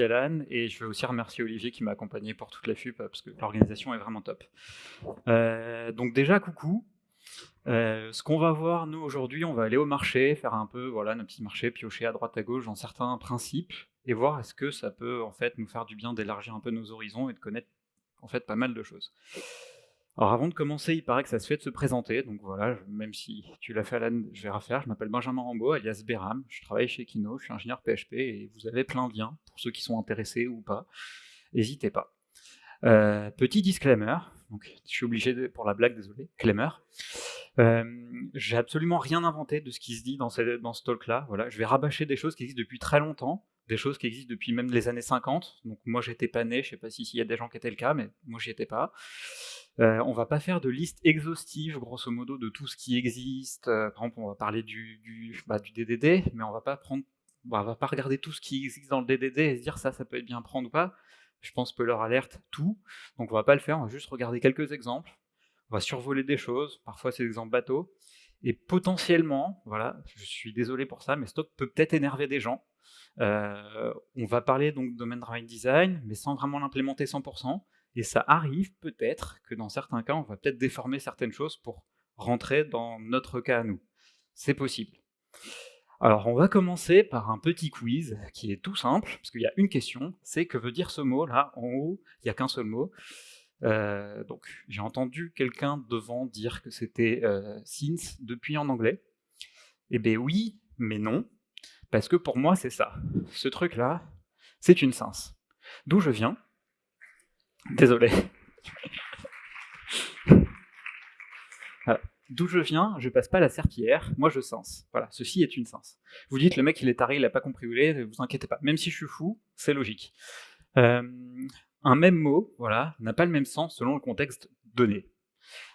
Merci Alan, et je veux aussi remercier Olivier qui m'a accompagné pour toute la FUP, parce que l'organisation est vraiment top. Euh, donc déjà, coucou. Euh, ce qu'on va voir, nous, aujourd'hui, on va aller au marché, faire un peu, voilà, nos petits marchés, piocher à droite à gauche dans certains principes, et voir est-ce que ça peut, en fait, nous faire du bien d'élargir un peu nos horizons et de connaître, en fait, pas mal de choses. Alors avant de commencer, il paraît que ça se fait de se présenter, donc voilà, même si tu l'as fait Alan, je vais refaire. Je m'appelle Benjamin Rambaud, alias Beram, je travaille chez Kino, je suis ingénieur PHP, et vous avez plein de liens, pour ceux qui sont intéressés ou pas, n'hésitez pas. Euh, petit disclaimer, donc je suis obligé pour la blague, désolé, claimer. Euh, j'ai absolument rien inventé de ce qui se dit dans, dans ce talk-là, voilà, je vais rabâcher des choses qui existent depuis très longtemps, des choses qui existent depuis même les années 50, donc moi j'étais pas né, je sais pas s'il y a des gens qui étaient le cas, mais moi j'y étais pas. Euh, on va pas faire de liste exhaustive, grosso modo, de tout ce qui existe. Euh, par exemple, on va parler du, du, bah, DDD, mais on va pas prendre, bah, on va pas regarder tout ce qui existe dans le DDD et se dire ça, ça peut être bien prendre ou pas. Je pense que leur alerte tout, donc on va pas le faire. On va juste regarder quelques exemples. On va survoler des choses. Parfois, c'est des exemples bateaux. Et potentiellement, voilà, je suis désolé pour ça, mais Stock peut peut-être énerver des gens. Euh, on va parler donc de domaine drive design, mais sans vraiment l'implémenter 100%. Et ça arrive peut-être que dans certains cas, on va peut-être déformer certaines choses pour rentrer dans notre cas à nous. C'est possible. Alors on va commencer par un petit quiz qui est tout simple, parce qu'il y a une question, c'est que veut dire ce mot là, en haut, il n'y a qu'un seul mot. Euh, donc j'ai entendu quelqu'un devant dire que c'était euh, since depuis en anglais. Eh bien oui, mais non, parce que pour moi c'est ça. Ce truc là, c'est une since. D'où je viens, Désolé. D'où je viens, je passe pas la serpillière, moi je sens. Voilà, ceci est une sens. Vous dites, le mec il est taré, il a pas compris où il est, vous inquiétez pas. Même si je suis fou, c'est logique. Euh, un même mot, voilà, n'a pas le même sens selon le contexte donné.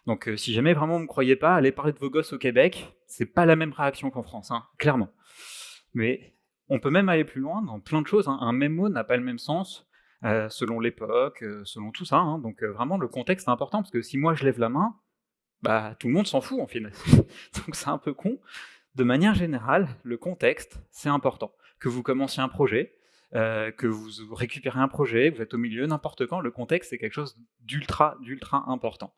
Donc euh, si jamais vraiment vous me croyez pas, allez parler de vos gosses au Québec, c'est pas la même réaction qu'en France, hein, clairement. Mais on peut même aller plus loin dans plein de choses. Hein. Un même mot n'a pas le même sens euh, selon l'époque, euh, selon tout ça. Hein. Donc euh, vraiment, le contexte est important, parce que si moi je lève la main, bah, tout le monde s'en fout en final. Donc c'est un peu con. De manière générale, le contexte, c'est important. Que vous commenciez un projet, que vous récupérez un projet, vous êtes au milieu, n'importe quand, le contexte, c'est quelque chose d'ultra, d'ultra important.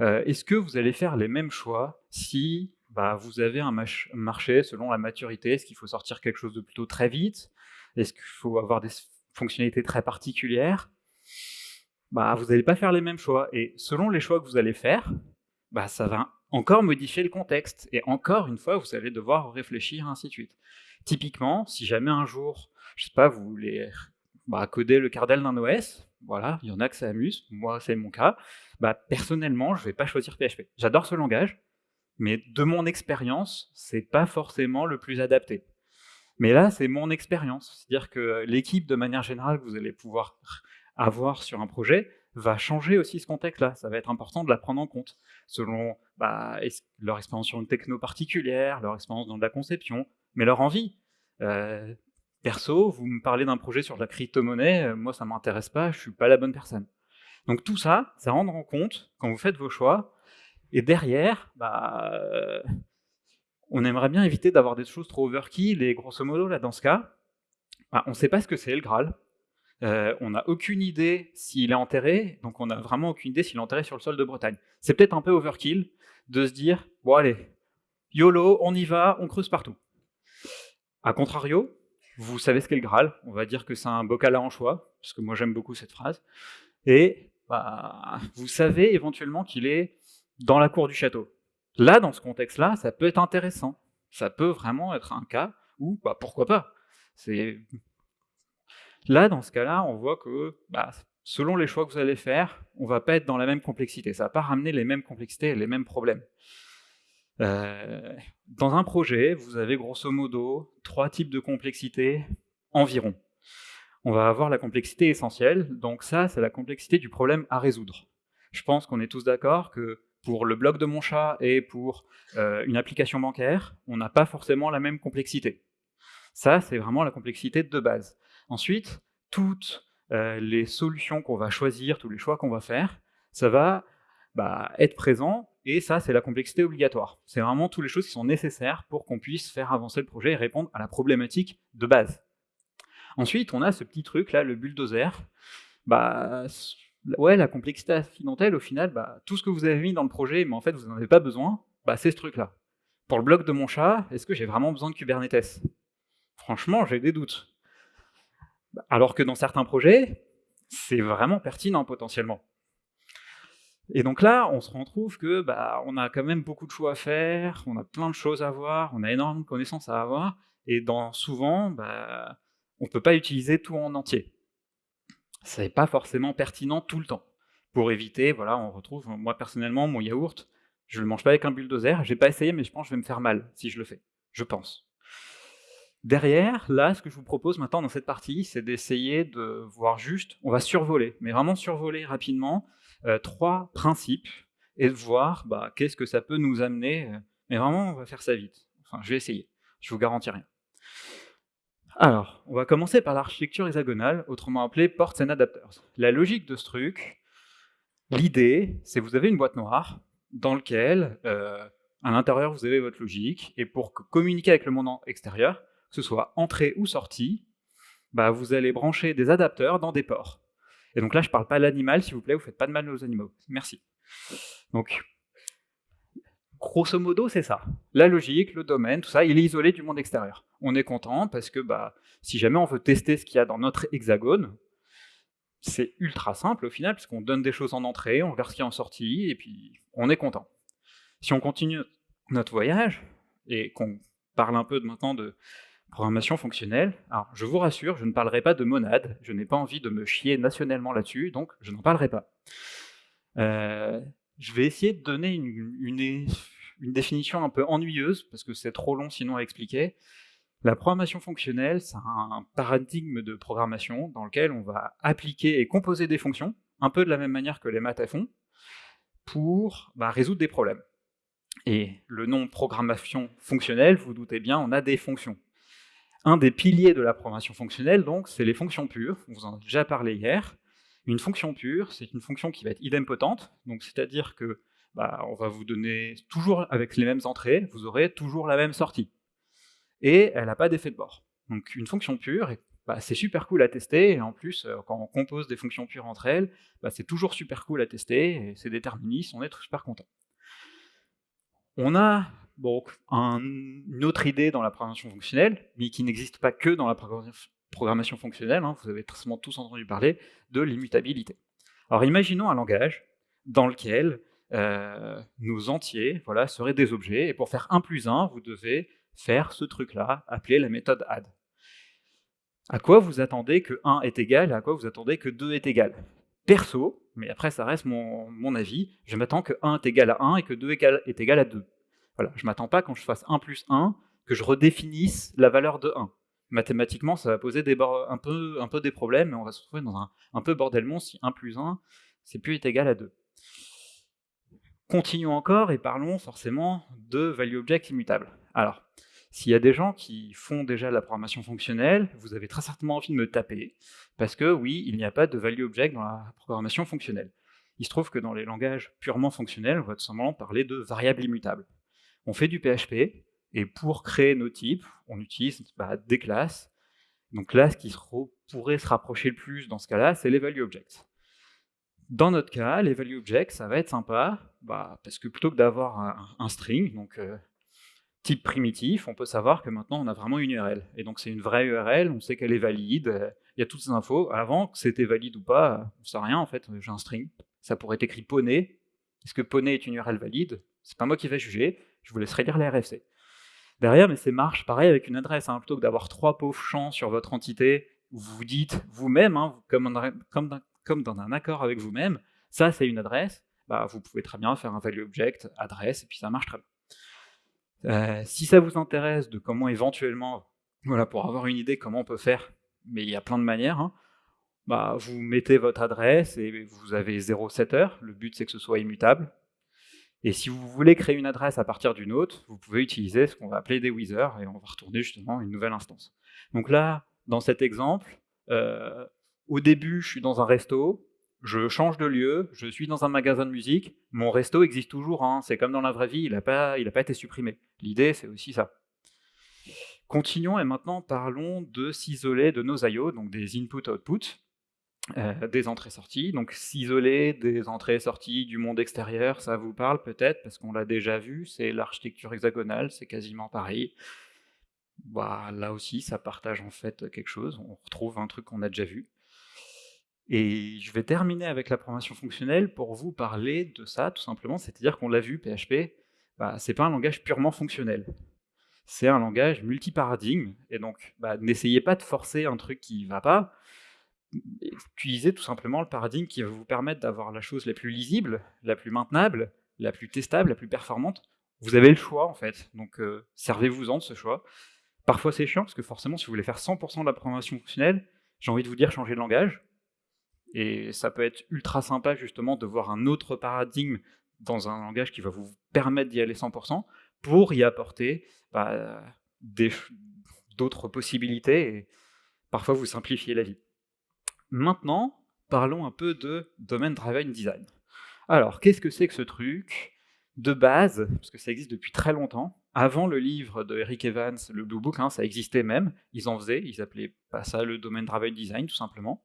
Est-ce que vous allez faire les mêmes choix si bah, vous avez un marché selon la maturité Est-ce qu'il faut sortir quelque chose de plutôt très vite? Est-ce qu'il faut avoir des fonctionnalité très particulière, bah, vous n'allez pas faire les mêmes choix. Et selon les choix que vous allez faire, bah, ça va encore modifier le contexte. Et encore une fois, vous allez devoir réfléchir, ainsi de suite. Typiquement, si jamais un jour, je sais pas, vous voulez coder le kernel d'un OS, voilà, il y en a que ça amuse, moi c'est mon cas, personnellement, je vais pas choisir PHP. J'adore ce langage, mais de mon expérience, c'est pas forcément le plus adapté. Mais là, c'est mon expérience. C'est-à-dire que l'équipe, de manière générale, que vous allez pouvoir avoir sur un projet, va changer aussi ce contexte-là. Ça va être important de la prendre en compte, selon bah, leur expérience sur une techno particulière, leur expérience dans de la conception, mais leur envie. Euh, perso, vous me parlez d'un projet sur la crypto-monnaie, euh, moi ça m'intéresse pas, je suis pas la bonne personne. Donc tout ça, ça rendre en compte quand vous faites vos choix, et derrière, bah, on aimerait bien éviter d'avoir des choses trop overkill, et grosso modo, là, dans ce cas, bah, on ne sait pas ce que c'est le Graal, euh, on n'a aucune idée s'il est enterré, donc on n'a vraiment aucune idée s'il est enterré sur le sol de Bretagne. C'est peut-être un peu overkill de se dire, bon allez, YOLO, on y va, on creuse partout. A contrario, vous savez ce qu'est le Graal, on va dire que c'est un bocal à anchois, parce que moi j'aime beaucoup cette phrase, et bah, vous savez éventuellement qu'il est dans la cour du château. Là, dans ce contexte-là, ça peut être intéressant. Ça peut vraiment être un cas où, bah, pourquoi pas Là, dans ce cas-là, on voit que bah, selon les choix que vous allez faire, on ne va pas être dans la même complexité. Ça ne va pas ramener les mêmes complexités et les mêmes problèmes. Euh, dans un projet, vous avez grosso modo trois types de complexité environ. On va avoir la complexité essentielle, donc ça, c'est la complexité du problème à résoudre. Je pense qu'on est tous d'accord que pour le blog de mon chat et pour euh, une application bancaire, on n'a pas forcément la même complexité. Ça, c'est vraiment la complexité de base. Ensuite, toutes euh, les solutions qu'on va choisir, tous les choix qu'on va faire, ça va bah, être présent, et ça, c'est la complexité obligatoire. C'est vraiment toutes les choses qui sont nécessaires pour qu'on puisse faire avancer le projet et répondre à la problématique de base. Ensuite, on a ce petit truc là, le bulldozer. Bah, ouais, la complexité accidentelle, au final, bah, tout ce que vous avez mis dans le projet, mais en fait, vous n'en avez pas besoin, bah, c'est ce truc-là. Pour le bloc de mon chat, est-ce que j'ai vraiment besoin de Kubernetes? Franchement, j'ai des doutes. Alors que dans certains projets, c'est vraiment pertinent potentiellement. Et donc là, on se retrouve que bah, on a quand même beaucoup de choix à faire, on a plein de choses à voir, on a énormément de connaissances à avoir, et dans, souvent, bah, on ne peut pas utiliser tout en entier. Ce n'est pas forcément pertinent tout le temps. Pour éviter, voilà, on retrouve, moi personnellement, mon yaourt, je ne le mange pas avec un bulldozer, j'ai pas essayé, mais je pense que je vais me faire mal si je le fais. Je pense. Derrière, là, ce que je vous propose maintenant dans cette partie, c'est d'essayer de voir juste, on va survoler, mais vraiment survoler rapidement, euh, trois principes, et de voir bah, qu'est-ce que ça peut nous amener, euh, mais vraiment, on va faire ça vite. Enfin, je vais essayer, je vous garantis rien. Alors, on va commencer par l'architecture hexagonale, autrement appelée Ports and Adapters. La logique de ce truc, l'idée, c'est vous avez une boîte noire dans laquelle, euh, à l'intérieur, vous avez votre logique, et pour communiquer avec le monde extérieur, que ce soit entrée ou sortie, bah, vous allez brancher des adapteurs dans des ports. Et donc là, je ne parle pas l'animal, s'il vous plaît, vous ne faites pas de mal aux animaux. Merci. Donc, grosso modo, c'est ça. La logique, le domaine, tout ça, il est isolé du monde extérieur. On est content parce que bah, si jamais on veut tester ce qu'il y a dans notre hexagone, c'est ultra simple au final, puisqu'on donne des choses en entrée, on verra ce qu'il y a en sortie, et puis on est content. Si on continue notre voyage, et qu'on parle un peu maintenant de programmation fonctionnelle, alors je vous rassure, je ne parlerai pas de monade, je n'ai pas envie de me chier nationalement là-dessus, donc je n'en parlerai pas. Euh, je vais essayer de donner une, définition un peu ennuyeuse, parce que c'est trop long sinon à expliquer. La programmation fonctionnelle, c'est un paradigme de programmation dans lequel on va appliquer et composer des fonctions, un peu de la même manière que les maths font, pour bah, résoudre des problèmes. Et le nom programmation fonctionnelle, vous, vous doutez bien, on a des fonctions. Un des piliers de la programmation fonctionnelle, donc, c'est les fonctions pures, on vous en a déjà parlé hier, une fonction pure, c'est une fonction qui va être idempotente, donc c'est-à-dire que bah, on va vous donner toujours avec les mêmes entrées, vous aurez toujours la même sortie. Et elle n'a pas d'effet de bord. Donc une fonction pure, bah, c'est super cool à tester, et en plus, euh, quand on compose des fonctions pures entre elles, bah, c'est toujours super cool à tester, et c'est déterministe, on est super content. On a une autre idée dans la programmation fonctionnelle, mais qui n'existe pas que dans la programmation fonctionnelle, hein, vous avez certainement tous entendu parler, de l'immutabilité. Alors imaginons un langage dans lequel nos entiers voilà, seraient des objets, et pour faire 1 plus 1, vous devez faire ce truc-là, appelé la méthode add. À quoi vous attendez que 1 est égal, et à quoi vous attendez que 2 est égal? Perso, mais après ça reste mon, avis, je m'attends que 1 est égal à 1 et que 2 est égal à 2. Voilà, je m'attends pas quand je fasse 1 plus 1, que je redéfinisse la valeur de 1 mathématiquement, ça va poser un, peu, un peu des problèmes, et on va se retrouver dans un, peu bordellement si 1 plus 1, c'est plus est égal à 2. Continuons encore et parlons forcément de value object immutable. Alors, s'il y a des gens qui font déjà la programmation fonctionnelle, vous avez très certainement envie de me taper, parce que oui, il n'y a pas de value object dans la programmation fonctionnelle. Il se trouve que dans les langages purement fonctionnels, on va tout simplement parler de variables immutables. On fait du PHP, et pour créer nos types, on utilise bah, des classes. Donc là, ce qui pourrait se rapprocher le plus dans ce cas-là, c'est les value objects. Dans notre cas, les value objects, ça va être sympa, bah, parce que plutôt que d'avoir un, string, donc euh, type primitif, on peut savoir que maintenant on a vraiment une URL. Et donc c'est une vraie URL, on sait qu'elle est valide, il y a toutes ces infos. Avant, que c'était valide ou pas, on ne sait rien en fait, j'ai un string. Ça pourrait être écrit poney. Est-ce que poney est une URL valide? C'est pas moi qui vais juger, je vous laisserai lire les RFC derrière, mais c'est marche pareil avec une adresse. Hein. plutôt que d'avoir trois pauvres champs sur votre entité, vous vous dites vous-même, hein, comme, comme, dans un accord avec vous-même, ça c'est une adresse, bah, vous pouvez très bien faire un value object, adresse, et puis ça marche très bien. Euh, si ça vous intéresse de comment éventuellement, voilà, pour avoir une idée comment on peut faire, mais il y a plein de manières, hein, bah, vous mettez votre adresse et vous avez 0 setter, le but c'est que ce soit immutable, et si vous voulez créer une adresse à partir d'une autre, vous pouvez utiliser ce qu'on va appeler des withers, et on va retourner justement une nouvelle instance. Donc là, dans cet exemple, euh, au début, je suis dans un resto, je change de lieu, je suis dans un magasin de musique, mon resto existe toujours, hein, c'est comme dans la vraie vie, il n'a pas, été supprimé. L'idée, c'est aussi ça. Continuons et maintenant parlons de s'isoler de nos I.O., donc des input-output, euh, des entrées-sorties. Donc s'isoler des entrées-sorties du monde extérieur, ça vous parle peut-être, parce qu'on l'a déjà vu, c'est l'architecture hexagonale, c'est quasiment pareil. Bah, là aussi, ça partage en fait quelque chose, on retrouve un truc qu'on a déjà vu. Et je vais terminer avec la programmation fonctionnelle pour vous parler de ça, tout simplement, c'est-à-dire qu'on l'a vu, PHP, bah, c'est pas un langage purement fonctionnel. C'est un langage multiparadigme, et donc bah, n'essayez pas de forcer un truc qui ne va pas, utilisez tout simplement le paradigme qui va vous permettre d'avoir la chose la plus lisible, la plus maintenable, la plus testable, la plus performante. Vous avez le choix en fait, donc euh, servez-vous-en de ce choix. Parfois c'est chiant, parce que forcément si vous voulez faire 100% de la programmation fonctionnelle, j'ai envie de vous dire changer de langage, et ça peut être ultra sympa justement de voir un autre paradigme dans un langage qui va vous permettre d'y aller 100%, pour y apporter bah, d'autres possibilités et parfois vous simplifier la vie. Maintenant, parlons un peu de Domain Driven Design. Alors, qu'est-ce que c'est que ce truc De base, parce que ça existe depuis très longtemps, avant le livre de Eric Evans, le Blue Book, hein, ça existait même, ils en faisaient, ils appelaient pas ça le Domain Driven Design, tout simplement.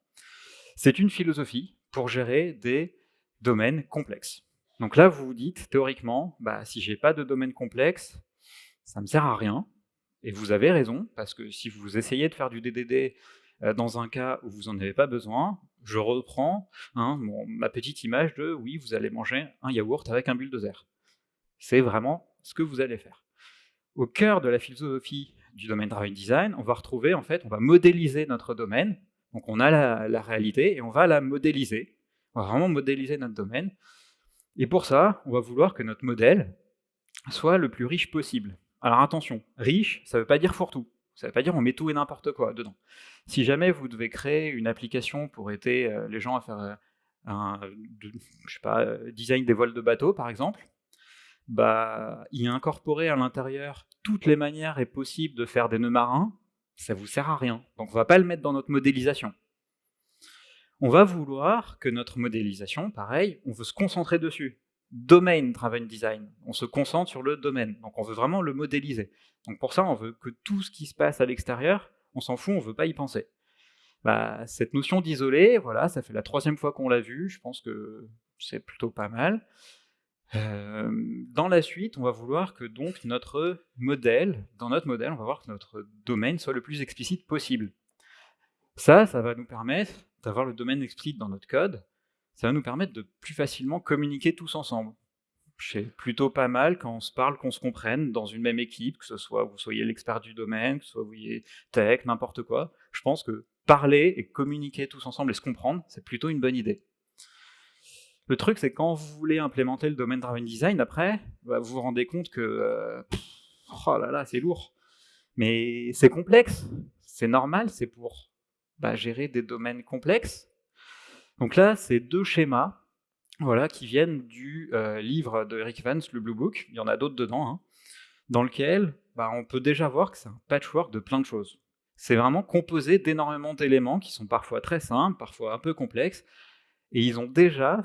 C'est une philosophie pour gérer des domaines complexes. Donc là, vous vous dites, théoriquement, bah, si j'ai pas de domaine complexe, ça me sert à rien. Et vous avez raison, parce que si vous essayez de faire du DDD euh, dans un cas où vous n'en avez pas besoin, je reprends hein, ma petite image de « oui, vous allez manger un yaourt avec un bulldozer ». C'est vraiment ce que vous allez faire. Au cœur de la philosophie du domaine Driven Design, on va retrouver, en fait, on va modéliser notre domaine. Donc on a la, réalité et on va la modéliser. On va vraiment modéliser notre domaine. Et pour ça, on va vouloir que notre modèle soit le plus riche possible. Alors attention, riche, ça ne veut pas dire fourre-tout. Ça ne veut pas dire on met tout et n'importe quoi dedans. Si jamais vous devez créer une application pour aider euh, les gens à faire euh, un euh, design des vols de bateau, par exemple, bah, y incorporer à l'intérieur toutes les manières et possibles de faire des nœuds marins, ça vous sert à rien. Donc on va pas le mettre dans notre modélisation. On va vouloir que notre modélisation, pareil, on veut se concentrer dessus. Domain Driven Design, on se concentre sur le domaine, donc on veut vraiment le modéliser. Donc pour ça, on veut que tout ce qui se passe à l'extérieur, on s'en fout, on veut pas y penser. Bah, cette notion d'isoler, voilà, ça fait la troisième fois qu'on l'a vu, je pense que c'est plutôt pas mal. Euh, dans la suite, on va vouloir que donc notre modèle, dans notre modèle, on va voir que notre domaine soit le plus explicite possible. Ça, ça va nous permettre d'avoir le domaine explicite dans notre code, ça va nous permettre de plus facilement communiquer tous ensemble. C'est plutôt pas mal quand on se parle, qu'on se comprenne dans une même équipe, que ce soit vous soyez l'expert du domaine, que ce soit vous soyez tech, n'importe quoi. Je pense que parler et communiquer tous ensemble et se comprendre, c'est plutôt une bonne idée. Le truc, c'est quand vous voulez implémenter le domaine driven design, après, bah, vous vous rendez compte que, euh, oh là là, c'est lourd. Mais c'est complexe, c'est normal, c'est pour bah, gérer des domaines complexes. Donc là, c'est deux schémas voilà, qui viennent du euh, livre de Eric Vance, le Blue Book, il y en a d'autres dedans, hein, dans lequel bah, on peut déjà voir que c'est un patchwork de plein de choses. C'est vraiment composé d'énormément d'éléments qui sont parfois très simples, parfois un peu complexes, et ils ont déjà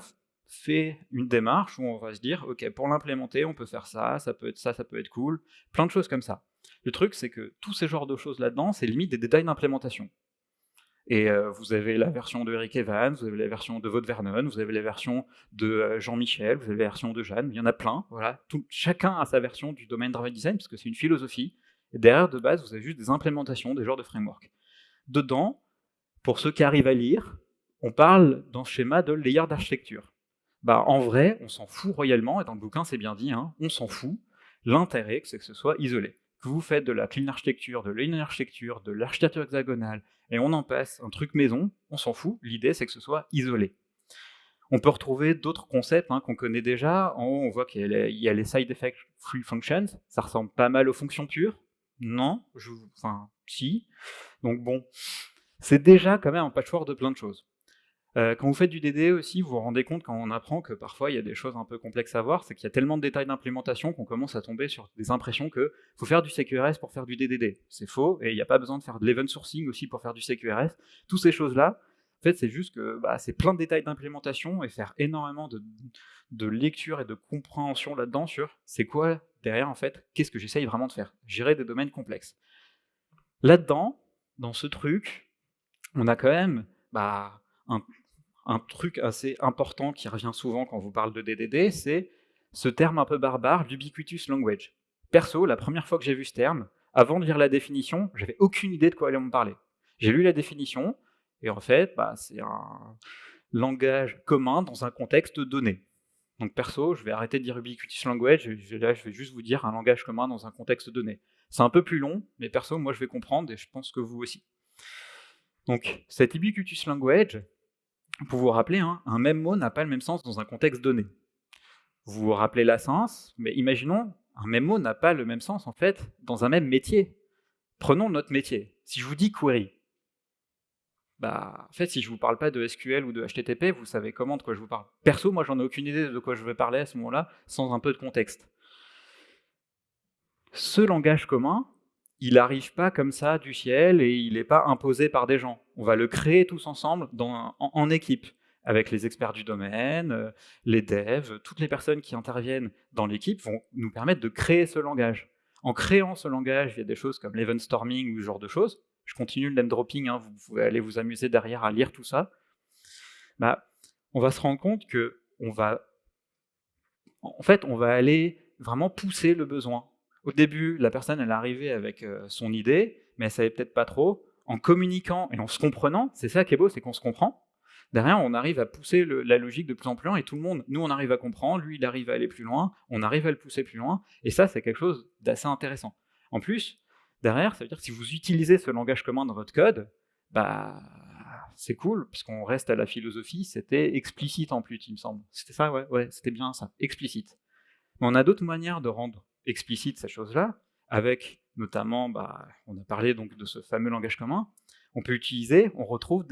fait une démarche où on va se dire, ok, pour l'implémenter, on peut faire ça, ça peut être ça, ça peut être cool, plein de choses comme ça. Le truc, c'est que tous ces genres de choses là-dedans, c'est limite des détails d'implémentation. Et euh, vous avez la version de Eric Evans, vous avez la version de Vaud Vernon, vous avez la version de euh, Jean-Michel, vous avez la version de Jeanne, il y en a plein, voilà. Chacun a sa version du domaine Driven Design, parce que c'est une philosophie, et derrière, de base, vous avez juste des implémentations, des genres de framework. Dedans, pour ceux qui arrivent à lire, on parle dans ce schéma de layer d'architecture. Bah, en vrai, on s'en fout royalement, et dans le bouquin c'est bien dit, hein, on s'en fout. L'intérêt, c'est que ce soit isolé que vous faites de la clean architecture, de l'in architecture, de l'architecture hexagonale, et on en passe un truc maison, on s'en fout, l'idée c'est que ce soit isolé. On peut retrouver d'autres concepts hein, qu'on connaît déjà. En haut, on voit qu'il y, a les side effect free functions. Ça ressemble pas mal aux fonctions pures. Non, je, enfin, si. Donc bon, c'est déjà quand même un patchwork de plein de choses. Euh, quand vous faites du DD aussi, vous vous rendez compte quand on apprend que parfois il y a des choses un peu complexes à voir, c'est qu'il y a tellement de détails d'implémentation qu'on commence à tomber sur des impressions que faut faire du CQRS pour faire du DDD. C'est faux, et il n'y a pas besoin de faire de l'event sourcing aussi pour faire du CQRS. Toutes ces choses-là, en fait, c'est juste que bah, c'est plein de détails d'implémentation et faire énormément de, de lecture et de compréhension là-dedans sur c'est quoi derrière en fait, qu'est-ce que j'essaye vraiment de faire, gérer des domaines complexes. Là-dedans, dans ce truc, on a quand même bah, un, un, truc assez important qui revient souvent quand vous parle de DDD, c'est ce terme un peu barbare, l'ubiquitous language. Perso, la première fois que j'ai vu ce terme, avant de lire la définition, j'avais aucune idée de quoi allait me parler. J'ai lu la définition, et en fait, bah, c'est un langage commun dans un contexte donné. Donc perso, je vais arrêter de dire ubiquitous language, et là je vais juste vous dire un langage commun dans un contexte donné. C'est un peu plus long, mais perso, moi je vais comprendre, et je pense que vous aussi. Donc cet ubiquitous language, pour vous rappeler, hein, un même mot n'a pas le même sens dans un contexte donné. Vous vous rappelez la sens, mais imaginons, un même mot n'a pas le même sens en fait dans un même métier. Prenons notre métier. Si je vous dis query, bah, en si je ne vous parle pas de SQL ou de HTTP, vous savez comment de quoi je vous parle. Perso, moi, j'en ai aucune idée de quoi je vais parler à ce moment-là, sans un peu de contexte. Ce langage commun, il n'arrive pas comme ça du ciel et il n'est pas imposé par des gens. On va le créer tous ensemble en, équipe, avec les experts du domaine, euh, les devs, toutes les personnes qui interviennent dans l'équipe vont nous permettre de créer ce langage. En créant ce langage, il y a des choses comme l'event storming ou ce genre de choses, je continue le name dropping, hein, vous pouvez aller vous amuser derrière à lire tout ça, bah, on va se rendre compte que on va, en fait, on va aller vraiment pousser le besoin. Au début, la personne, elle arrivée avec euh, son idée, mais elle savait peut-être pas trop. En communiquant et en se comprenant, c'est ça qui est beau, c'est qu'on se comprend. Derrière, on arrive à pousser la logique de plus en plus loin et tout le monde, nous, on arrive à comprendre, lui, il arrive à aller plus loin, on arrive à le pousser plus loin, et ça, c'est quelque chose d'assez intéressant. En plus, derrière, ça veut dire que si vous utilisez ce langage commun dans votre code, bah, c'est cool, puisqu'on reste à la philosophie, c'était explicite en plus, il me semble. C'était ça, ouais, ouais, c'était bien ça, explicite. Mais on a d'autres manières de rendre explicite ces choses-là, avec notamment, bah, on a parlé donc de ce fameux langage commun, on peut utiliser, on retrouve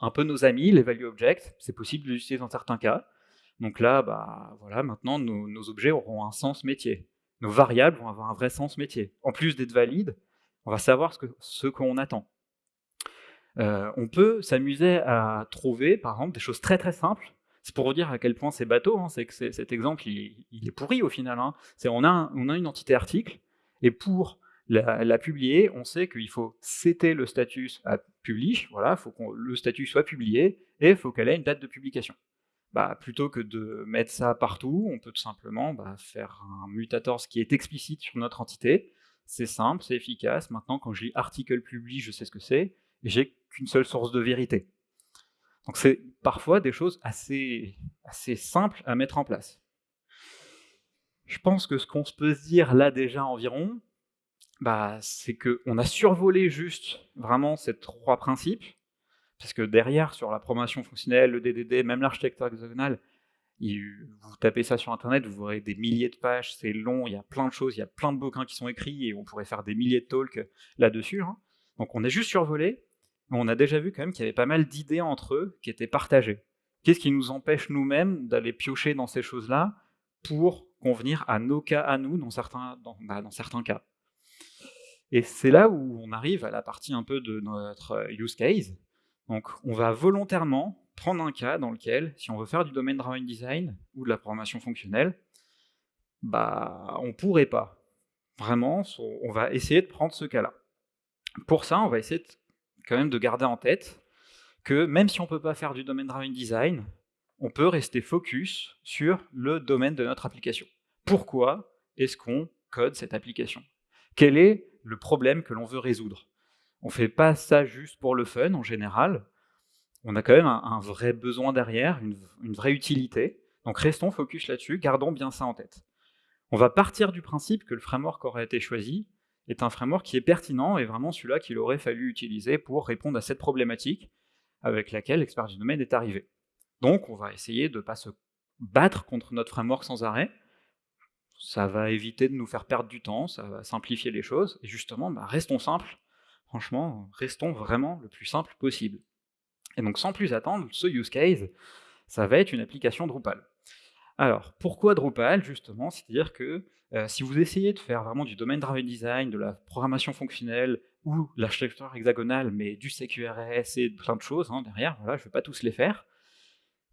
un peu nos amis, les value objects, c'est possible de l'utiliser dans certains cas. Donc là, bah, voilà, maintenant nos objets auront un sens métier nos variables vont avoir un vrai sens métier. En plus d'être valides, on va savoir ce qu'on attend. Euh, on peut s'amuser à trouver, par exemple, des choses très très simples. C'est pour vous dire à quel point c'est bateau, hein, c'est que cet exemple, il, est pourri au final. Hein. On, a on, a une entité article, et pour la, publier, on sait qu'il faut setter le statut à publish, voilà, il faut que le statut soit publié, et il faut qu'elle ait une date de publication. Bah, plutôt que de mettre ça partout, on peut tout simplement bah, faire un mutator qui est explicite sur notre entité. C'est simple, c'est efficace. Maintenant, quand je lis article public, je sais ce que c'est, et j'ai qu'une seule source de vérité. Donc c'est parfois des choses assez, simples à mettre en place. Je pense que ce qu'on peut se dire là déjà environ, bah, c'est qu'on a survolé juste vraiment ces trois principes, parce que derrière, sur la promotion fonctionnelle, le DDD, même l'architecture hexagonale, vous tapez ça sur Internet, vous aurez des milliers de pages, c'est long, il y a plein de choses, il y a plein de bouquins qui sont écrits, et on pourrait faire des milliers de talks là-dessus. Hein. Donc on est juste survolé, on a déjà vu quand même qu'il y avait pas mal d'idées entre eux qui étaient partagées. Qu'est-ce qui nous empêche nous-mêmes d'aller piocher dans ces choses-là pour convenir à nos cas à nous dans certains, dans, bah, certains cas? Et c'est là où on arrive à la partie un peu de notre use case, donc on va volontairement prendre un cas dans lequel, si on veut faire du domaine driven design ou de la programmation fonctionnelle, bah on pourrait pas. Vraiment, on va essayer de prendre ce cas-là. Pour ça, on va essayer quand même de garder en tête que même si on ne peut pas faire du domaine driven design, on peut rester focus sur le domaine de notre application. Pourquoi est-ce qu'on code cette application? Quel est le problème que l'on veut résoudre? On fait pas ça juste pour le fun en général. On a quand même un, vrai besoin derrière, une, vraie utilité. Donc restons focus là-dessus, gardons bien ça en tête. On va partir du principe que le framework aurait été choisi est un framework qui est pertinent et vraiment celui-là qu'il aurait fallu utiliser pour répondre à cette problématique avec laquelle l'expert du domaine est arrivé. Donc on va essayer de ne pas se battre contre notre framework sans arrêt, ça va éviter de nous faire perdre du temps, ça va simplifier les choses, et justement, bah, restons simples, franchement, restons vraiment le plus simple possible. Et donc sans plus attendre, ce use case, ça va être une application Drupal. Alors, pourquoi Drupal, justement? C'est-à-dire que euh, si vous essayez de faire vraiment du domaine driven design, de la programmation fonctionnelle, ou l'architecture hexagonale, mais du CQRS et plein de choses hein, derrière, voilà, je ne vais pas tous les faire,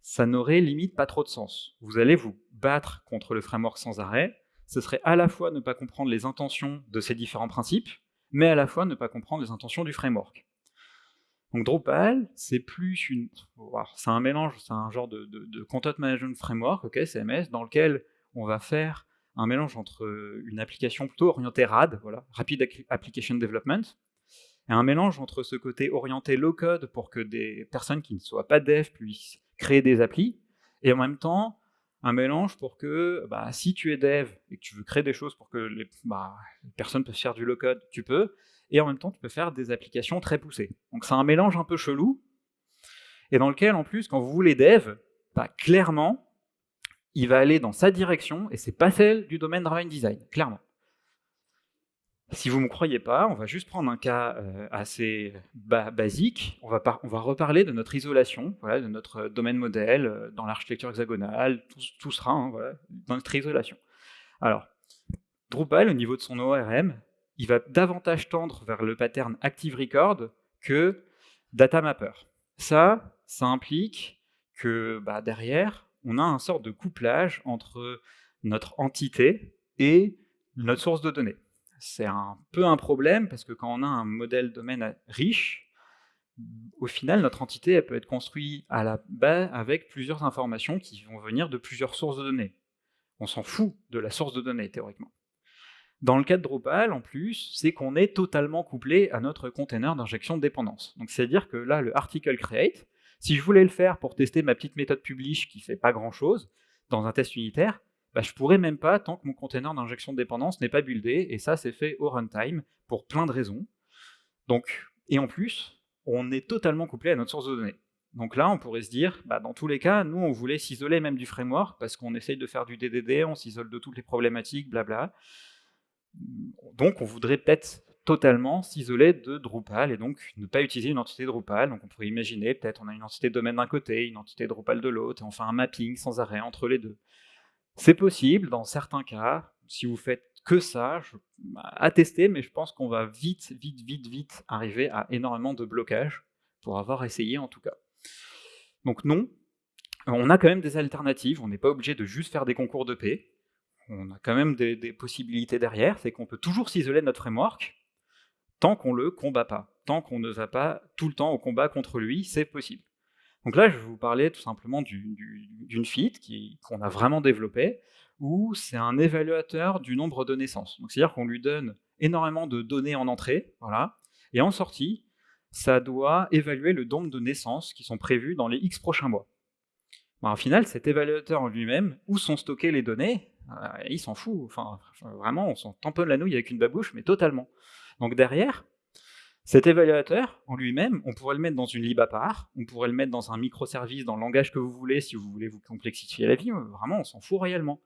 ça n'aurait limite pas trop de sens. Vous allez vous battre contre le framework sans arrêt, ce serait à la fois ne pas comprendre les intentions de ces différents principes, mais à la fois ne pas comprendre les intentions du framework. Donc Drupal, c'est plus une... C'est un mélange, c'est un genre de, de, Content Management Framework, ok, CMS, dans lequel on va faire un mélange entre une application plutôt orientée RAD, voilà, Rapid Application Development, et un mélange entre ce côté orienté low-code pour que des personnes qui ne soient pas dev puissent créer des applis, et en même temps, un mélange pour que bah, si tu es dev et que tu veux créer des choses pour que les, bah, personnes peuvent faire du low-code, tu peux, et en même temps tu peux faire des applications très poussées. Donc c'est un mélange un peu chelou, et dans lequel en plus, quand vous voulez dev, bah, clairement, il va aller dans sa direction, et c'est pas celle du domaine driven design, clairement. Si vous ne me croyez pas, on va juste prendre un cas euh, assez basique. On va, on va, reparler de notre isolation, voilà, de notre domaine modèle euh, dans l'architecture hexagonale, tout, sera hein, dans notre isolation. Alors, Drupal, au niveau de son ORM, il va davantage tendre vers le pattern Active Record que Data Mapper. Ça, ça implique que bah, derrière, on a un sort de couplage entre notre entité et notre source de données c'est un peu un problème parce que quand on a un modèle domaine riche, au final, notre entité elle peut être construite à la base avec plusieurs informations qui vont venir de plusieurs sources de données. On s'en fout de la source de données, théoriquement. Dans le cas de Drupal, en plus, c'est qu'on est totalement couplé à notre container d'injection de dépendance. Donc c'est-à-dire que là, le article create, si je voulais le faire pour tester ma petite méthode publish qui fait pas grand-chose, dans un test unitaire, bah, je pourrais même pas tant que mon container d'injection de dépendance n'est pas buildé, et ça c'est fait au runtime pour plein de raisons. Donc, et en plus, on est totalement couplé à notre source de données. Donc là, on pourrait se dire, bah, dans tous les cas, nous on voulait s'isoler même du framework, parce qu'on essaye de faire du DDD, on s'isole de toutes les problématiques, blabla. Donc on voudrait peut-être totalement s'isoler de Drupal, et donc ne pas utiliser une entité Drupal. Donc on pourrait imaginer, peut-être on a une entité domaine d'un côté, une entité Drupal de l'autre, et on fait un mapping sans arrêt entre les deux. C'est possible dans certains cas, si vous faites que ça, je, à tester, mais je pense qu'on va vite, vite, vite, vite arriver à énormément de blocages, pour avoir essayé en tout cas. Donc non, on a quand même des alternatives, on n'est pas obligé de juste faire des concours de paix, on a quand même des, possibilités derrière, c'est qu'on peut toujours s'isoler notre framework, tant qu'on le combat pas, tant qu'on ne va pas tout le temps au combat contre lui, c'est possible. Donc là, je vais vous parler tout simplement d'une feat qu'on a vraiment développée, où c'est un évaluateur du nombre de naissances. C'est-à-dire qu'on lui donne énormément de données en entrée, voilà, et en sortie, ça doit évaluer le nombre de naissances qui sont prévues dans les X prochains mois. Bon, au final, cet évaluateur en lui-même, où sont stockées les données, il s'en fout. Enfin, vraiment, on s'en tamponne la nouille avec une babouche, mais totalement. Donc derrière, cet évaluateur, en lui-même, on pourrait le mettre dans une lib à part, on pourrait le mettre dans un microservice, dans le langage que vous voulez, si vous voulez vous complexifier la vie, vraiment, on s'en fout réellement.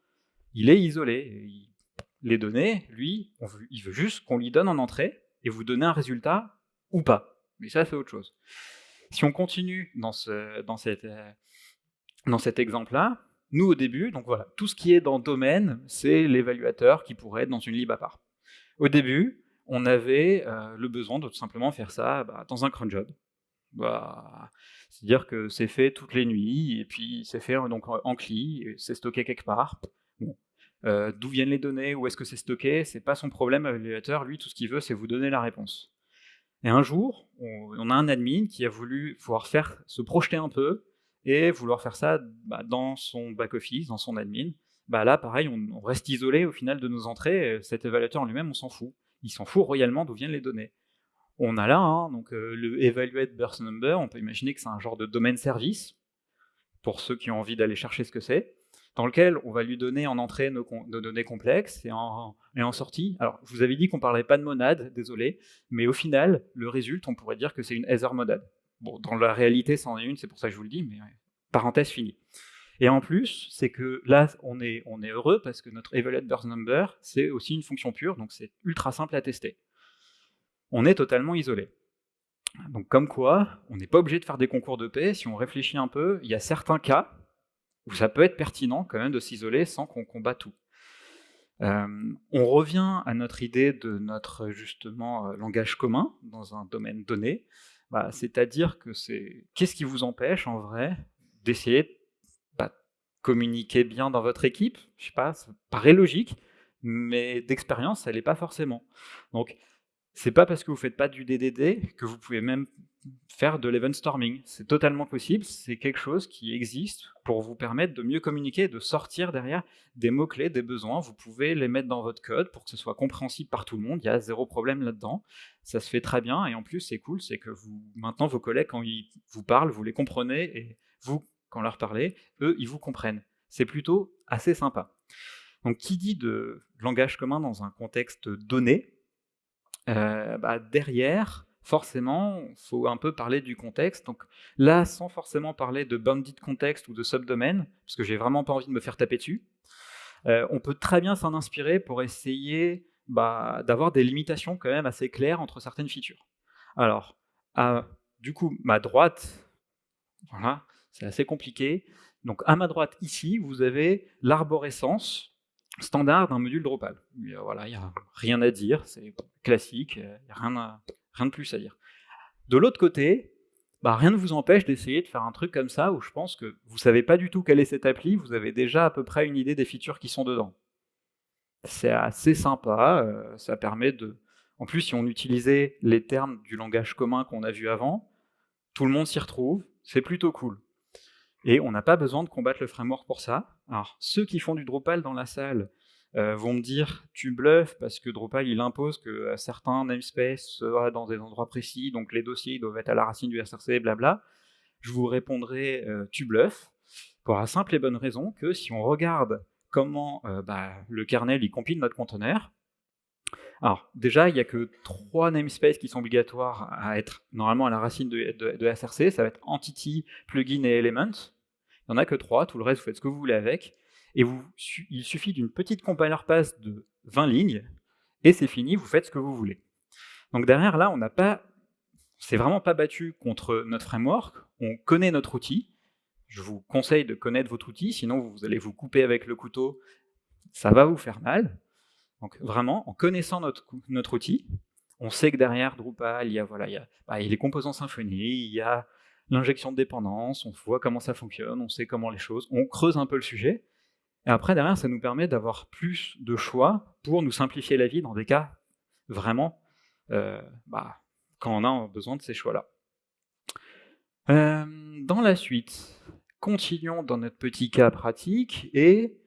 Il est isolé. Les données, lui, il veut juste qu'on lui donne en entrée, et vous donner un résultat ou pas. Mais ça, c'est autre chose. Si on continue dans, ce, dans, cette, dans cet exemple-là, nous, au début, donc voilà, tout ce qui est dans domaine, c'est l'évaluateur qui pourrait être dans une lib à part. Au début, on avait euh, le besoin de tout simplement faire ça bah, dans un cron job. Bah, C'est-à-dire que c'est fait toutes les nuits, et puis c'est fait donc, en CLI, c'est stocké quelque part. Euh, d'où viennent les données, où est-ce que c'est stocké, c'est pas son problème, l'évaluateur, lui, tout ce qu'il veut, c'est vous donner la réponse. Et un jour, on, a un admin qui a voulu pouvoir faire, se projeter un peu, et vouloir faire ça bah, dans son back-office, dans son admin. Bah là, pareil, on, reste isolé au final de nos entrées, cet évaluateur en lui-même, on s'en fout il s'en fout royalement d'où viennent les données. On a là, hein, donc euh, le evaluate number, on peut imaginer que c'est un genre de domaine service, pour ceux qui ont envie d'aller chercher ce que c'est, dans lequel on va lui donner en entrée nos, données complexes et en, sortie. Alors, je vous avais dit qu'on parlait pas de monade, désolé, mais au final, le résultat, on pourrait dire que c'est une Ether monade. Bon, dans la réalité, c'en est une, c'est pour ça que je vous le dis, mais parenthèse finie. Et en plus, c'est que là, on est, heureux parce que notre evaluate number, c'est aussi une fonction pure, donc c'est ultra simple à tester. On est totalement isolé. Donc comme quoi, on n'est pas obligé de faire des concours de paix, si on réfléchit un peu, il y a certains cas où ça peut être pertinent quand même de s'isoler sans qu'on combat tout. Euh, on revient à notre idée de notre justement euh, langage commun dans un domaine donné, bah, c'est-à-dire que c'est qu'est-ce qui vous empêche en vrai d'essayer communiquer bien dans votre équipe, je sais pas, ça paraît logique, mais d'expérience, elle n'est pas forcément. Donc, c'est pas parce que vous faites pas du DDD que vous pouvez même faire de l'event storming. C'est totalement possible, c'est quelque chose qui existe pour vous permettre de mieux communiquer, de sortir derrière des mots-clés, des besoins. Vous pouvez les mettre dans votre code pour que ce soit compréhensible par tout le monde, il y a zéro problème là-dedans. Ça se fait très bien, et en plus, c'est cool, c'est que vous, maintenant, vos collègues, quand ils vous parlent, vous les comprenez, et vous, quand leur parlez, eux, ils vous comprennent. C'est plutôt assez sympa. Donc, qui dit de langage commun dans un contexte donné, euh, bah, derrière, forcément, il faut un peu parler du contexte. Donc là, sans forcément parler de bandit contexte ou de subdomaine, parce que j'ai vraiment pas envie de me faire taper dessus, euh, on peut très bien s'en inspirer pour essayer bah, d'avoir des limitations quand même assez claires entre certaines features. Alors, du coup, ma droite, voilà, c'est assez compliqué. Donc à ma droite, ici, vous avez l'arborescence standard d'un module Drupal. voilà, il n'y a rien à dire, c'est classique, rien, rien, de plus à dire. De l'autre côté, bah, rien ne vous empêche d'essayer de faire un truc comme ça, où je pense que vous ne savez pas du tout quelle est cette appli, vous avez déjà à peu près une idée des features qui sont dedans. C'est assez sympa, euh, ça permet de... En plus, si on utilisait les termes du langage commun qu'on a vu avant, tout le monde s'y retrouve, c'est plutôt cool. Et on n'a pas besoin de combattre le framework pour ça. Alors, ceux qui font du Drupal dans la salle euh, vont me dire « tu bluffes parce que Drupal il impose que euh, certains namespaces soient dans des endroits précis, donc les dossiers doivent être à la racine du SRC, blabla ». Je vous répondrai euh, tu bluffes » pour la simple et bonne raison que si on regarde comment bah, le kernel il compile notre conteneur, alors déjà, il n'y a que trois namespaces qui sont obligatoires à être normalement à la racine de, SRC, ça va être Entity, Plugin et Element. Il n'y en a que trois, tout le reste vous faites ce que vous voulez avec. Et il suffit d'une petite compiler pass de 20 lignes, et c'est fini, vous faites ce que vous voulez. Donc derrière, là, on n'a pas, c'est vraiment pas battu contre notre framework, on connaît notre outil, je vous conseille de connaître votre outil, sinon vous allez vous couper avec le couteau, ça va vous faire mal. Donc vraiment, en connaissant notre, outil, on sait que derrière Drupal, il y a, voilà, il y a, bah, il y a les composants Symfony, il y a l'injection de dépendance, on voit comment ça fonctionne, on sait comment les choses, on creuse un peu le sujet, et après, derrière, ça nous permet d'avoir plus de choix pour nous simplifier la vie dans des cas vraiment euh, bah, quand on a besoin de ces choix-là. Euh, dans la suite, continuons dans notre petit cas pratique et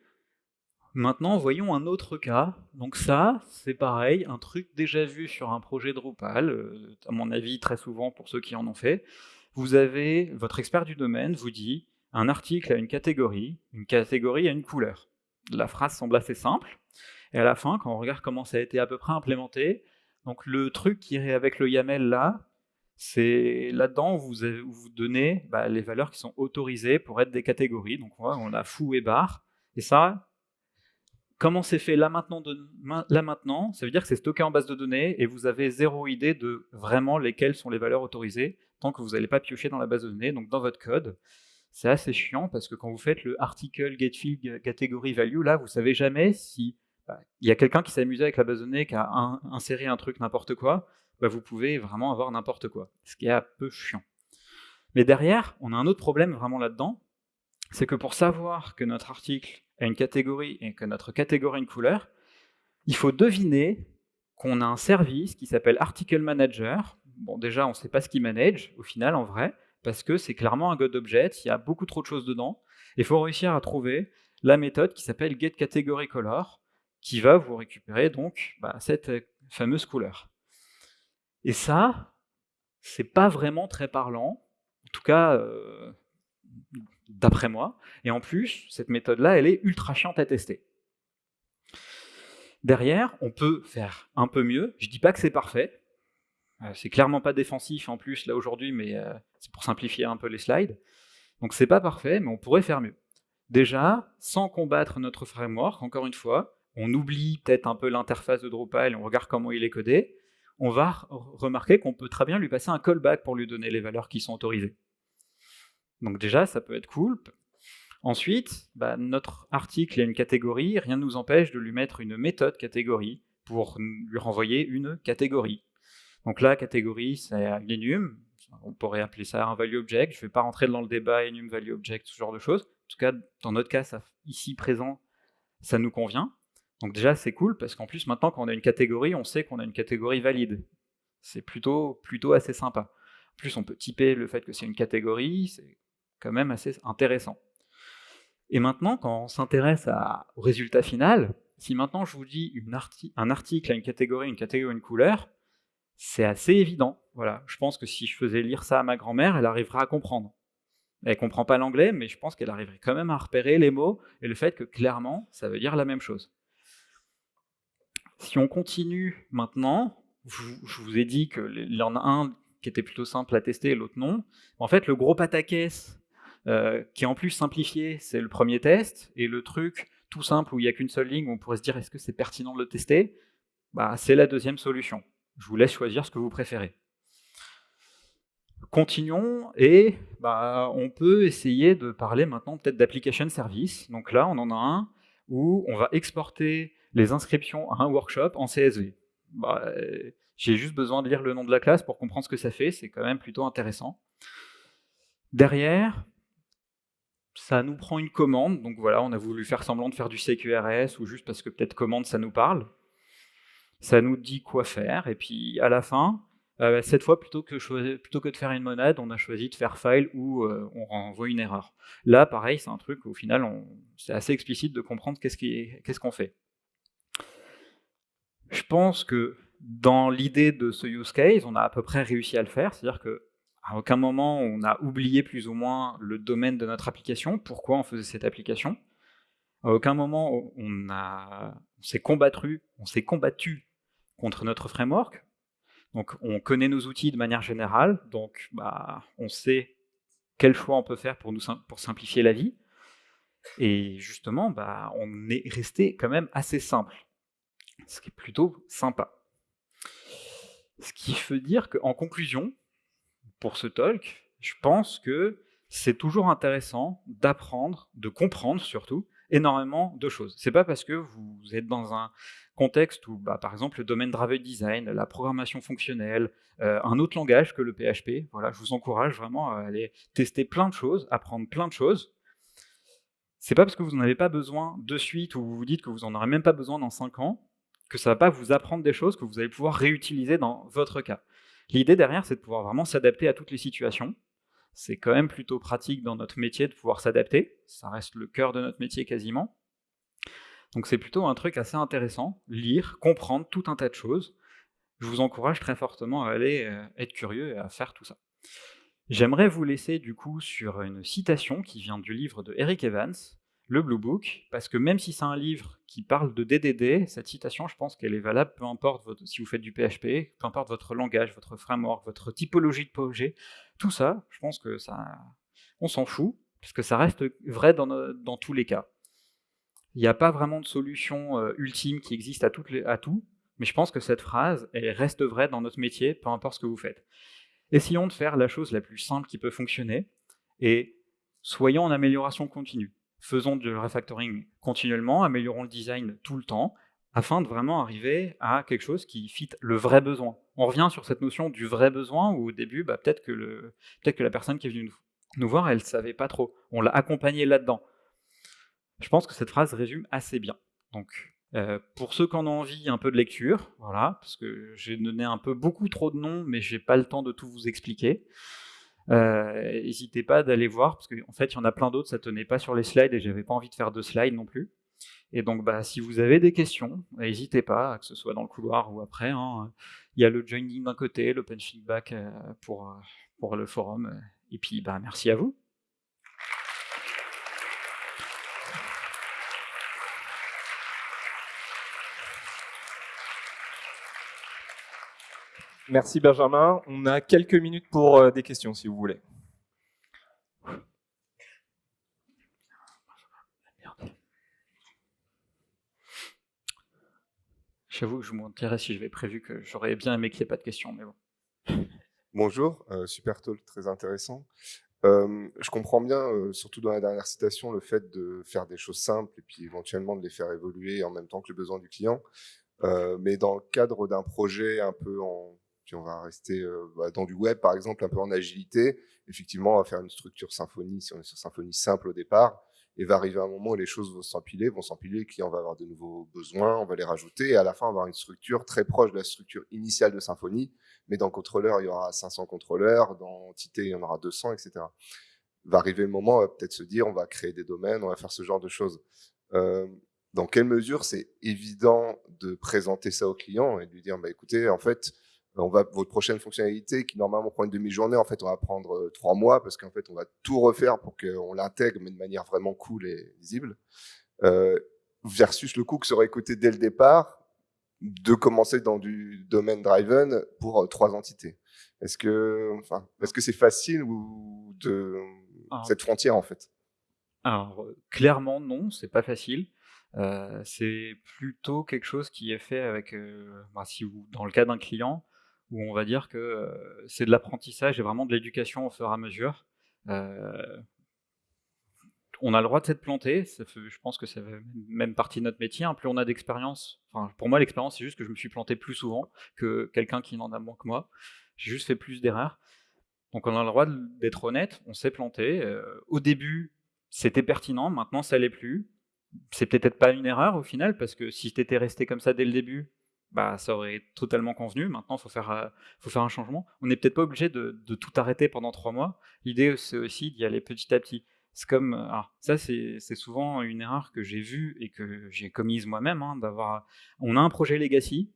maintenant voyons un autre cas. Donc ça, c'est pareil, un truc déjà vu sur un projet Drupal, euh, à mon avis très souvent pour ceux qui en ont fait. Vous avez, votre expert du domaine vous dit, un article a une catégorie, une catégorie a une couleur. La phrase semble assez simple, et à la fin, quand on regarde comment ça a été à peu près implémenté, donc le truc qui est avec le YAML là, c'est là-dedans vous, vous donnez bah, les valeurs qui sont autorisées pour être des catégories. Donc on a fou et bar. Et ça, comment c'est fait là maintenant, Ça veut dire que c'est stocké en base de données et vous avez zéro idée de vraiment lesquelles sont les valeurs autorisées tant que vous n'allez pas piocher dans la base de données, donc dans votre code c'est assez chiant parce que quand vous faites le article getFig category value, là, vous savez jamais si bah, il y a quelqu'un qui s'est amusé avec la base de données, qui a inséré un truc n'importe quoi, bah, vous pouvez vraiment avoir n'importe quoi, ce qui est un peu chiant. Mais derrière, on a un autre problème vraiment là-dedans, c'est que pour savoir que notre article a une catégorie et que notre catégorie a une couleur, il faut deviner qu'on a un service qui s'appelle Article Manager. Bon, déjà, on ne sait pas ce qu'il manage, au final, en vrai, parce que c'est clairement un GodObject, il y a beaucoup trop de choses dedans, il faut réussir à trouver la méthode qui s'appelle getCategoryColor, qui va vous récupérer donc bah, cette euh, fameuse couleur. Et ça, c'est pas vraiment très parlant, en tout cas euh, d'après moi, et en plus, cette méthode-là, elle est ultra chiante à tester. Derrière, on peut faire un peu mieux, je dis pas que c'est parfait, euh, c'est clairement pas défensif en plus là aujourd'hui, mais euh, c'est pour simplifier un peu les slides. Donc c'est pas parfait, mais on pourrait faire mieux. Déjà, sans combattre notre framework, encore une fois, on oublie peut-être un peu l'interface de Drupal et on regarde comment il est codé, on va remarquer qu'on peut très bien lui passer un callback pour lui donner les valeurs qui sont autorisées. Donc déjà, ça peut être cool. Ensuite, bah, notre article a une catégorie, rien ne nous empêche de lui mettre une méthode catégorie pour lui renvoyer une catégorie. Donc là, catégorie, c'est enum. On pourrait appeler ça un value object. Je ne vais pas rentrer dans le débat enum, value object, ce genre de choses. En tout cas, dans notre cas, ici présent, ça nous convient. Donc déjà, c'est cool, parce qu'en plus, maintenant, quand on a une catégorie, on sait qu'on a une catégorie valide. C'est plutôt, assez sympa. En plus, on peut typer le fait que c'est une catégorie, quand même assez intéressant. Et maintenant, quand on s'intéresse au résultat final, si maintenant je vous dis un article à une catégorie, une catégorie, une couleur, c'est assez évident. Voilà, je pense que si je faisais lire ça à ma grand-mère, elle arriverait à comprendre. Elle comprend pas l'anglais, mais je pense qu'elle arriverait quand même à repérer les mots et le fait que clairement, ça veut dire la même chose. Si on continue maintenant, je vous ai dit qu'il y en a un qui était plutôt simple à tester et l'autre non. En fait, le gros pataquès, euh, qui est en plus simplifié, c'est le premier test, et le truc tout simple où il n'y a qu'une seule ligne on pourrait se dire est-ce que c'est pertinent de le tester, bah, c'est la deuxième solution. Je vous laisse choisir ce que vous préférez. Continuons et bah, on peut essayer de parler maintenant peut-être d'application service. Donc là, on en a un où on va exporter les inscriptions à un workshop en CSV. Bah, j'ai juste besoin de lire le nom de la classe pour comprendre ce que ça fait, c'est quand même plutôt intéressant. Derrière, ça nous prend une commande, donc voilà, on a voulu faire semblant de faire du CQRS ou juste parce que peut-être commande ça nous parle. Ça nous dit quoi faire, et puis à la fin, euh, cette fois, plutôt que, plutôt que de faire une monade, on a choisi de faire file où euh, on renvoie une erreur. Là, pareil, c'est un truc où au final, c'est assez explicite de comprendre qu'est-ce qu'on fait. Je pense que dans l'idée de ce use case, on a à peu près réussi à le faire, c'est-à-dire que à aucun moment on a oublié plus ou moins le domaine de notre application, pourquoi on faisait cette application. À aucun moment on, s'est combattu, on s'est combattu contre notre framework. Donc on connaît nos outils de manière générale, donc bah, on sait quel choix on peut faire pour, nous, pour simplifier la vie. Et justement, bah, on est resté quand même assez simple, ce qui est plutôt sympa. Ce qui veut dire qu'en conclusion, pour ce talk, je pense que c'est toujours intéressant d'apprendre, de comprendre surtout, énormément de choses. C'est pas parce que vous êtes dans un contexte où, bah, par exemple, le domaine driver design, la programmation fonctionnelle, euh, un autre langage que le PHP, je vous encourage vraiment à aller tester plein de choses, apprendre plein de choses. C'est pas parce que vous n'en avez pas besoin de suite ou vous vous dites que vous n'en aurez même pas besoin dans 5 ans que ça va pas vous apprendre des choses que vous allez pouvoir réutiliser dans votre cas. L'idée derrière, c'est de pouvoir vraiment s'adapter à toutes les situations. C'est quand même plutôt pratique dans notre métier de pouvoir s'adapter. Ça reste le cœur de notre métier quasiment. Donc c'est plutôt un truc assez intéressant, lire, comprendre tout un tas de choses. Je vous encourage très fortement à aller euh, être curieux et à faire tout ça. J'aimerais vous laisser du coup sur une citation qui vient du livre de Eric Evans, le Blue Book, parce que même si c'est un livre qui parle de DDD, cette citation, je pense qu'elle est valable, peu importe si vous faites du PHP, peu importe votre langage, votre framework, votre typologie de projet, tout ça, je pense que ça, on s'en fout, puisque ça reste vrai dans, tous les cas. Il n'y a pas vraiment de solution euh, ultime qui existe à, à tout, mais je pense que cette phrase, elle reste vraie dans notre métier, peu importe ce que vous faites. Essayons de faire la chose la plus simple qui peut fonctionner, et soyons en amélioration continue faisons du refactoring continuellement, améliorons le design tout le temps, afin de vraiment arriver à quelque chose qui fit le vrai besoin. On revient sur cette notion du vrai besoin, où au début, bah, peut-être que, la personne qui est venue nous, voir, elle ne savait pas trop. On l'a accompagné là-dedans. Je pense que cette phrase résume assez bien. Donc, euh, pour ceux qui en ont envie, un peu de lecture, voilà, parce que j'ai donné un peu beaucoup trop de noms, mais j'ai pas le temps de tout vous expliquer. Euh, n'hésitez pas d'aller voir, parce qu'en fait, il y en a plein d'autres, ça tenait pas sur les slides et j'avais pas envie de faire de slides non plus. Et donc, bah, si vous avez des questions, n'hésitez pas, que ce soit dans le couloir ou après. Hein. Il y a le joining d'un côté, l'open feedback euh, pour, euh, pour le forum. Et puis, bah, merci à vous. Merci Benjamin. On a quelques minutes pour euh, des questions si vous voulez. J'avoue que je m'intéresse si j'avais prévu que j'aurais bien aimé qu'il n'y ait pas de questions, mais bon. Bonjour, euh, super talk, très intéressant. Euh, je comprends bien, surtout dans la dernière citation, le fait de faire des choses simples et puis éventuellement de les faire évoluer en même temps que le besoin du client. mais dans le cadre d'un projet un peu en on va rester euh, bah, dans du web, par exemple, un peu en agilité. Effectivement, on va faire une structure symphonie, si on est sur symphonie simple au départ, et va arriver un moment où les choses vont s'empiler, vont s'empiler, le client va avoir de nouveaux besoins, on va les rajouter, et à la fin, on va avoir une structure très proche de la structure initiale de Symfony, mais dans contrôleur, il y aura 500 contrôleurs, dans entité, il y en aura 200, etc. Va arriver le moment, on va peut-être se dire, on va créer des domaines, on va faire ce genre de choses. Euh, dans quelle mesure c'est évident de présenter ça au client et de lui dire, bah, écoutez, en fait, on va, votre prochaine fonctionnalité qui normalement prend une demi-journée, en fait, on va prendre euh, trois mois parce qu'en fait, on va tout refaire pour qu'on l'intègre, mais de manière vraiment cool et visible. Euh, versus le coût que ça aurait coûté dès le départ de commencer dans du domaine driven pour euh, trois entités. Est-ce que, enfin, est-ce que c'est facile ou de cette frontière en fait? Alors clairement non, c'est pas facile. Euh, c'est plutôt quelque chose qui est fait avec, euh, bah, si vous, dans le cas d'un client, où on va dire que euh, c'est de l'apprentissage et vraiment de l'éducation au fur et à mesure. on a le droit de s'être planté, je pense que c'est même partie de notre métier. Hein. plus on a d'expérience, enfin, pour moi l'expérience c'est juste que je me suis planté plus souvent que quelqu'un qui n'en a moins que moi. J'ai juste fait plus d'erreurs. Donc on a le droit d'être honnête, on s'est planté. au début, c'était pertinent, maintenant ça l'est plus c'est peut-être pas une erreur au final, parce que si tu étais resté comme ça dès le début, bah, ça aurait totalement convenu. Maintenant, il faut faire, euh, faut faire un changement. On n'est peut-être pas obligé de, tout arrêter pendant trois mois. L'idée, c'est aussi d'y aller petit à petit. C'est comme, euh, ça, c'est souvent une erreur que j'ai vue et que j'ai commise moi-même. Hein, d'avoir, on a un projet legacy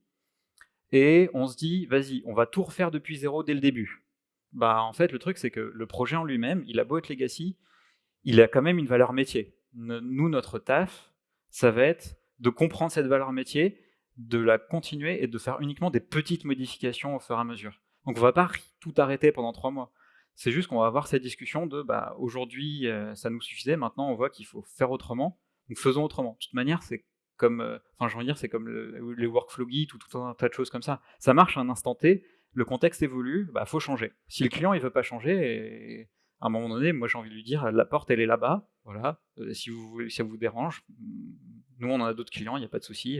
et on se dit, vas-y, on va tout refaire depuis zéro dès le début. Bah, en fait, le truc, c'est que le projet en lui-même, il a beau être legacy, il a quand même une valeur métier nous, notre taf, ça va être de comprendre cette valeur métier, de la continuer et de faire uniquement des petites modifications au fur et à mesure. Donc on va pas tout arrêter pendant trois mois. C'est juste qu'on va avoir cette discussion de bah, aujourd'hui euh, ça nous suffisait, maintenant on voit qu'il faut faire autrement, donc faisons autrement. De toute manière, c'est comme, euh, enfin dire, c'est comme les workflow guides ou tout un tas de choses comme ça. Ça marche à un instant T, le contexte évolue, bah faut changer. Si le client il veut pas changer, à un moment donné, moi j'ai envie de lui dire la porte elle est là-bas, voilà. Euh, si, si ça vous dérange, nous on en a d'autres clients, il n'y a pas de souci.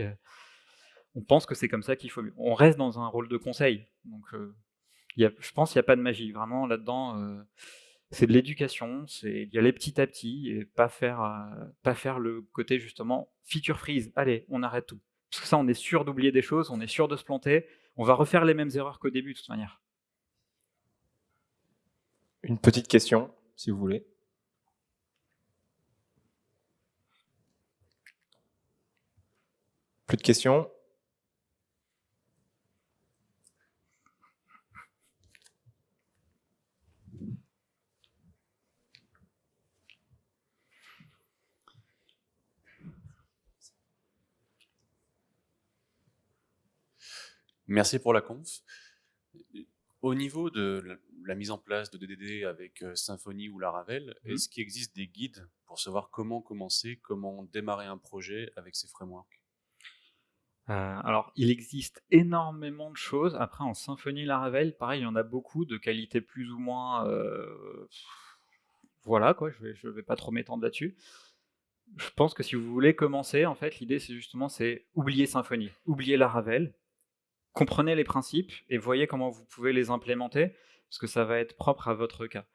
Euh. on pense que c'est comme ça qu'il faut. On reste dans un rôle de conseil, donc euh, je pense qu'il n'y a pas de magie. Vraiment là-dedans, c'est de l'éducation, c'est d'y aller petit à petit et pas faire, pas faire le côté justement feature freeze. Allez, on arrête tout. Parce que ça, on est sûr d'oublier des choses, on est sûr de se planter. On va refaire les mêmes erreurs qu'au début de toute manière. Une petite question, si vous voulez. Plus de questions? Merci pour la conf. Au niveau de la mise en place de DDD avec euh, Symfony ou Laravel, mmh. est-ce qu'il existe des guides pour savoir comment commencer, comment démarrer un projet avec ces frameworks? Euh, alors, il existe énormément de choses. Après, en Symfony Laravel, pareil, il y en a beaucoup de qualité plus ou moins. Euh, voilà, quoi, je vais, je vais pas trop m'étendre là-dessus. Je pense que si vous voulez commencer, en fait, l'idée, c'est justement, c'est oublier Symfony, oublier Laravel, comprenez les principes et voyez comment vous pouvez les implémenter parce que ça va être propre à votre cas.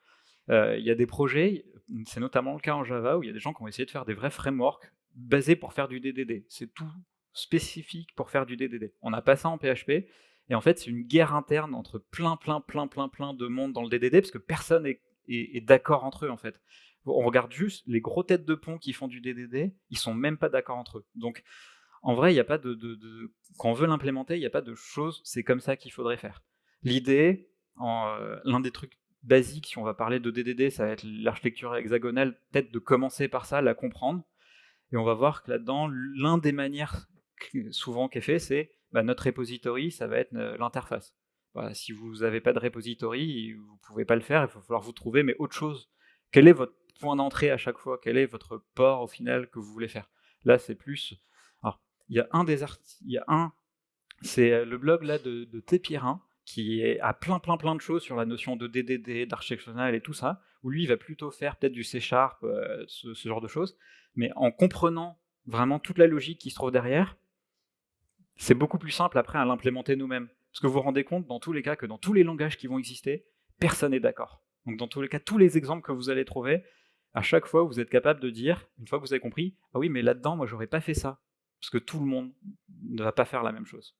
Euh, il y a des projets, c'est notamment le cas en Java, où il y a des gens qui ont essayé de faire des vrais frameworks basés pour faire du DDD. C'est tout spécifique pour faire du DDD. On n'a pas ça en PHP, et en fait c'est une guerre interne entre plein, plein, plein, plein, plein de monde dans le DDD, parce que personne est, est, d'accord entre eux en fait. On regarde juste les gros têtes de pont qui font du DDD, ils sont même pas d'accord entre eux. Donc en vrai, il n'y a pas de, quand on veut l'implémenter, il n'y a pas de choses, c'est comme ça qu'il faudrait faire. L'idée, euh, l'un des trucs basiques, si on va parler de DDD, ça va être l'architecture hexagonale, peut-être de commencer par ça, la comprendre. Et on va voir que là-dedans, l'un des manières souvent qui est fait, c'est bah, notre repository, ça va être euh, l'interface. si vous n'avez pas de repository, vous ne pouvez pas le faire, il va falloir vous trouver, mais autre chose. Quel est votre point d'entrée à chaque fois? Quel est votre port au final que vous voulez faire? Là, c'est plus. Il y a un des articles, il y a un, c'est euh, le blog là de, de Tépirin, qui a plein plein plein de choses sur la notion de DDD, d'architectural et tout ça, où lui il va plutôt faire peut-être du C Sharp, euh, ce, genre de choses, mais en comprenant vraiment toute la logique qui se trouve derrière, c'est beaucoup plus simple après à l'implémenter nous-mêmes. Parce que vous vous rendez compte dans tous les cas que dans tous les langages qui vont exister, personne n'est d'accord. Donc dans tous les cas, tous les exemples que vous allez trouver, À chaque fois, vous êtes capable de dire, une fois que vous avez compris, ah oui, mais là-dedans, moi, j'aurais pas fait ça. Parce que tout le monde ne va pas faire la même chose.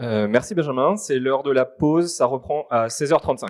Euh, merci Benjamin, c'est l'heure de la pause, ça reprend à 16h35.